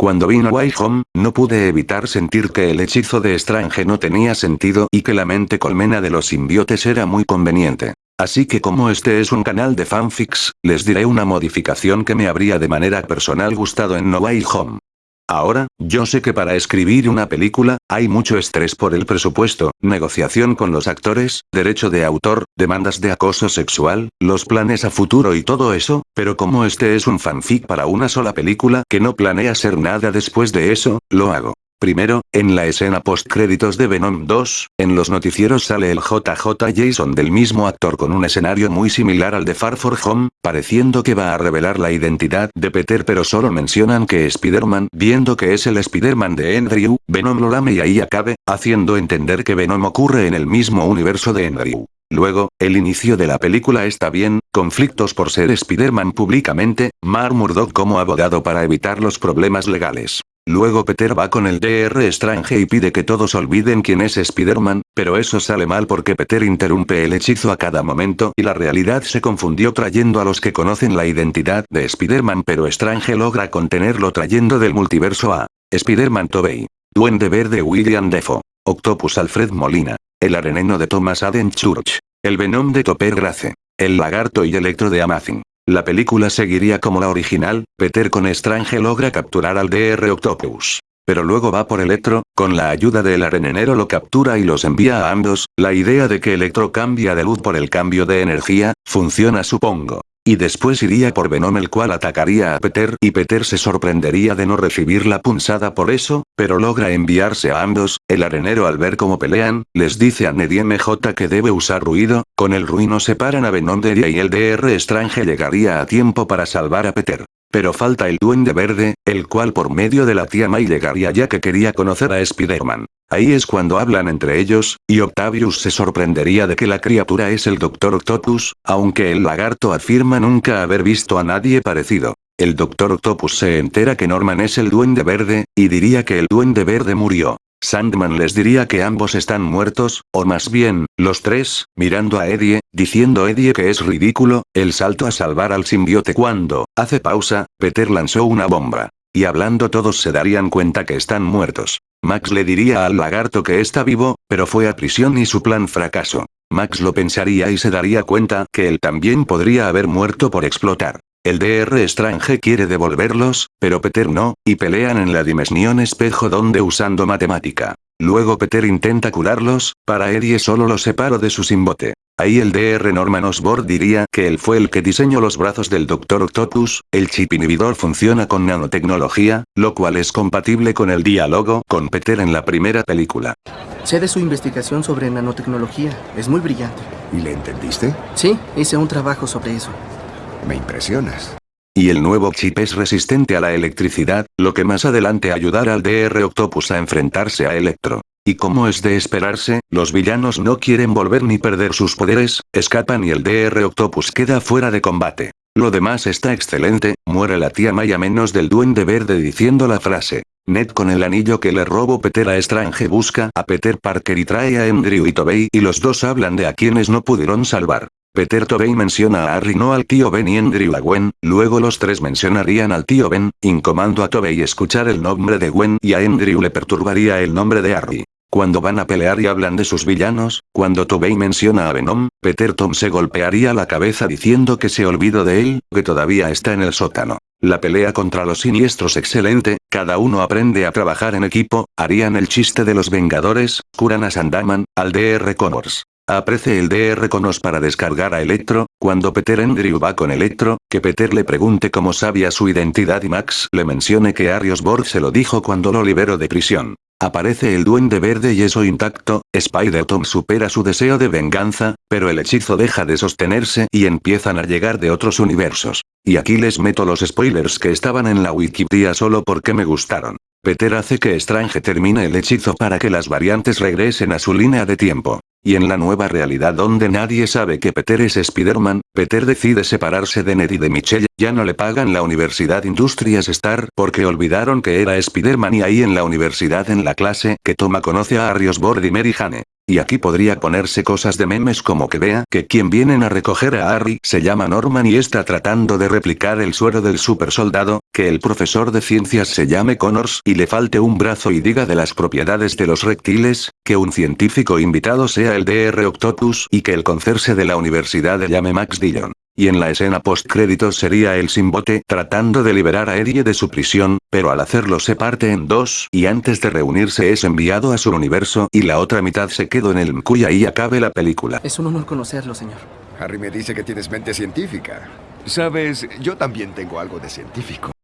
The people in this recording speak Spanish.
Cuando vino Way Home, no pude evitar sentir que el hechizo de Strange no tenía sentido y que la mente colmena de los simbiotes era muy conveniente. Así que como este es un canal de fanfics, les diré una modificación que me habría de manera personal gustado en No Way Home. Ahora, yo sé que para escribir una película, hay mucho estrés por el presupuesto, negociación con los actores, derecho de autor, demandas de acoso sexual, los planes a futuro y todo eso, pero como este es un fanfic para una sola película que no planea ser nada después de eso, lo hago. Primero, en la escena post-créditos de Venom 2, en los noticieros sale el JJ Jason del mismo actor con un escenario muy similar al de Far For Home, pareciendo que va a revelar la identidad de Peter pero solo mencionan que Spider-Man, viendo que es el Spider-Man de Andrew, Venom lo lame y ahí acabe, haciendo entender que Venom ocurre en el mismo universo de Andrew. Luego, el inicio de la película está bien, conflictos por ser Spider-Man públicamente, Mar Murdock como abogado para evitar los problemas legales. Luego Peter va con el DR Strange y pide que todos olviden quién es Spider-Man, pero eso sale mal porque Peter interrumpe el hechizo a cada momento y la realidad se confundió trayendo a los que conocen la identidad de Spider-Man pero Strange logra contenerlo trayendo del multiverso a Spider-Man Tobey, Duende Verde William Defoe, Octopus Alfred Molina, el areneno de Thomas Aden Church, el Venom de Topper Grace, el lagarto y Electro de Amazing. La película seguiría como la original, Peter con Strange logra capturar al DR Octopus. Pero luego va por Electro, con la ayuda del arenenero lo captura y los envía a ambos, la idea de que Electro cambia de luz por el cambio de energía, funciona supongo. Y después iría por Venom el cual atacaría a Peter y Peter se sorprendería de no recibir la punzada por eso, pero logra enviarse a ambos, el arenero al ver cómo pelean, les dice a Neddy MJ que debe usar ruido, con el ruido separan a Venom de y el DR Strange llegaría a tiempo para salvar a Peter. Pero falta el Duende Verde, el cual por medio de la tía May llegaría ya que quería conocer a Spider-Man. Ahí es cuando hablan entre ellos, y Octavius se sorprendería de que la criatura es el Dr. Octopus, aunque el lagarto afirma nunca haber visto a nadie parecido. El Dr. Octopus se entera que Norman es el Duende Verde, y diría que el Duende Verde murió. Sandman les diría que ambos están muertos, o más bien, los tres, mirando a Eddie, diciendo Eddie que es ridículo, el salto a salvar al simbiote cuando, hace pausa, Peter lanzó una bomba. Y hablando todos se darían cuenta que están muertos. Max le diría al lagarto que está vivo, pero fue a prisión y su plan fracasó. Max lo pensaría y se daría cuenta que él también podría haber muerto por explotar. El DR Strange quiere devolverlos, pero Peter no, y pelean en la dimensión espejo donde usando matemática. Luego Peter intenta curarlos, para Eddie solo los separo de su simbote. Ahí el DR Norman Osborn diría que él fue el que diseñó los brazos del Dr. Octopus, el chip inhibidor funciona con nanotecnología, lo cual es compatible con el diálogo con Peter en la primera película. Sé de su investigación sobre nanotecnología, es muy brillante. ¿Y le entendiste? Sí, hice un trabajo sobre eso. Me impresionas. Y el nuevo chip es resistente a la electricidad, lo que más adelante ayudará al DR Octopus a enfrentarse a Electro. Y como es de esperarse, los villanos no quieren volver ni perder sus poderes, escapan y el DR Octopus queda fuera de combate. Lo demás está excelente, muere la tía Maya menos del duende verde diciendo la frase. Ned con el anillo que le robó Peter a Strange busca a Peter Parker y trae a Andrew y Tobey y los dos hablan de a quienes no pudieron salvar. Peter Tobey menciona a Harry no al tío Ben y Andrew a Gwen, luego los tres mencionarían al tío Ben, incomando a Tobey escuchar el nombre de Gwen y a Andrew le perturbaría el nombre de Harry. Cuando van a pelear y hablan de sus villanos, cuando Tobey menciona a Venom, Peter Tom se golpearía la cabeza diciendo que se olvidó de él, que todavía está en el sótano. La pelea contra los siniestros excelente, cada uno aprende a trabajar en equipo, harían el chiste de los Vengadores, curan a Sandaman, al DR Connors. Aprece el DR Conos para descargar a Electro, cuando Peter Andrew va con Electro, que Peter le pregunte cómo sabía su identidad y Max le mencione que Arios Borg se lo dijo cuando lo liberó de prisión. Aparece el duende verde y eso intacto, Spider-Tom supera su deseo de venganza, pero el hechizo deja de sostenerse y empiezan a llegar de otros universos. Y aquí les meto los spoilers que estaban en la Wikipedia solo porque me gustaron. Peter hace que Strange termine el hechizo para que las variantes regresen a su línea de tiempo. Y en la nueva realidad donde nadie sabe que Peter es Spider-Man, Peter decide separarse de Ned y de Michelle, Ya no le pagan la Universidad Industrias Star porque olvidaron que era Spider-Man y ahí en la universidad en la clase que toma conoce a Harry Osborn y Mary Jane. Y aquí podría ponerse cosas de memes como que vea que quien vienen a recoger a Harry se llama Norman y está tratando de replicar el suero del super soldado, que el profesor de ciencias se llame Connors y le falte un brazo y diga de las propiedades de los reptiles, que un científico invitado sea el Dr. Octopus y que el concerse de la universidad le llame Max Dillon. Y en la escena post-créditos sería el Simbote tratando de liberar a Erie de su prisión, pero al hacerlo se parte en dos y antes de reunirse es enviado a su universo y la otra mitad se quedó en el MQ y ahí acabe la película. Es un honor conocerlo, señor. Harry me dice que tienes mente científica. Sabes, yo también tengo algo de científico.